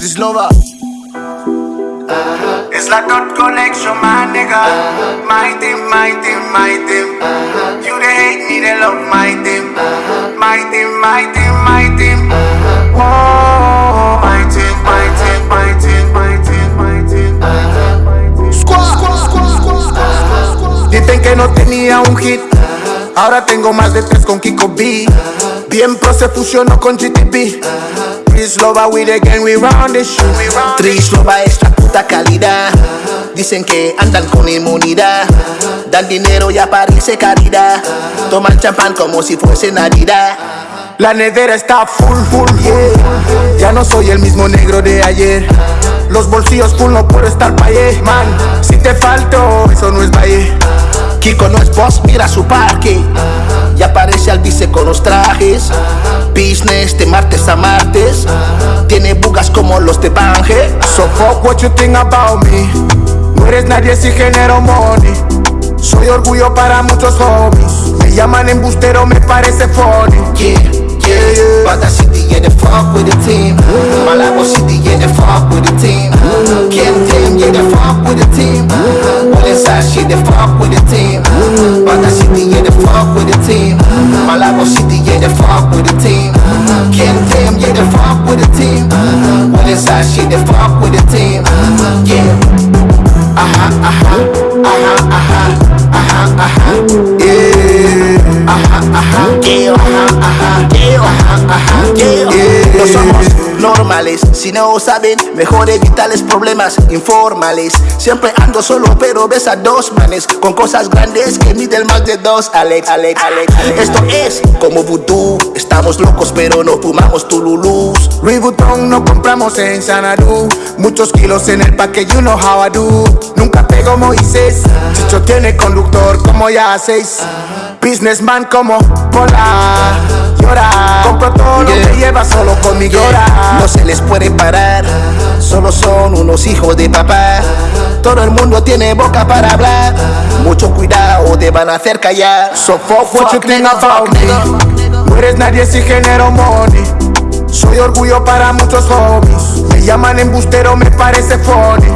Trislova. It's la dot connection, my nigga. My team, my team, my team. You they hate me, they love my team. My team, my team, my team. My team, my team, my team, my team, my team. Squad, squad, squad, squad, squad. Dicen que no tenía un hit. Ahora tengo más de tres con Kiko B. Bien pro se fusionó con GTP. Trislova, we the gang, we round this shit. Trislova es la puta calidad. Dicen que andan con inmunidad. Dan dinero y aparece caridad. Toman champán como si fuese Navidad. La nevera está full, full, full. Ya no soy el mismo negro de ayer. Los bolsillos full, no puedo estar pa' allá. Man, si te falto, eso no es valle. Kiko no es boss, mira su parque. Y aparece al vice con los trajes. Business de martes a martes. Los de Bange. So fuck what you think about me. No eres nadie si genero money. Soy orgullo para muchos hobbies. Me llaman embustero, me parece funny. Yeah, yeah, yeah. Bata City, yeah, they fuck with the team. Nós somos normales, si no saben, mejor evitarles problemas informales. Siempre ando solo, pero ves a dos manes con cosas grandes que miden más de dos. Alex, Alex, Alex, Alex. Esto es como vudú, estamos locos, pero no fumamos tululus. Louis Vuitton no compramos en Sanadú Muchos kilos en el paque, you know how I do. Nunca pego Moisés Chicho tiene conductor como ya seis. Businessman como Pola Llora Compro todo lo que lleva solo conmigo Yeah, No se les puede parar, solo son unos hijos de papá. Todo el mundo tiene boca para hablar. Mucho cuidado, te van a hacer callar. So fuck what you think about me No eres nadie si genero money. Soy orgullo para muchos hobbies Me llaman embustero, me parece funny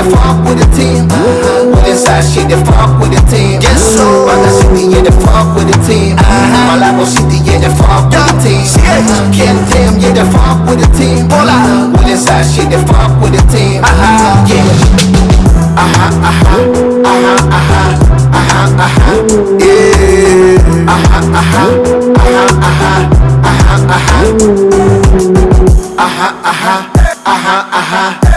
Team, yeah, they fuck with the team. Williamside, shit, they fuck with the team. Yes, so. Bata City, yeah, they fuck with the team. Malabo City, yeah, they fuck with the team. Ken Team, yeah, they fuck with the team. Williamside, shit, they fuck with the team. Yeah. Aha, aha, aha, aha, aha, aha. Yeah Aha, aha, aha, aha, aha, aha. Aha, aha, aha, aha, aha, aha.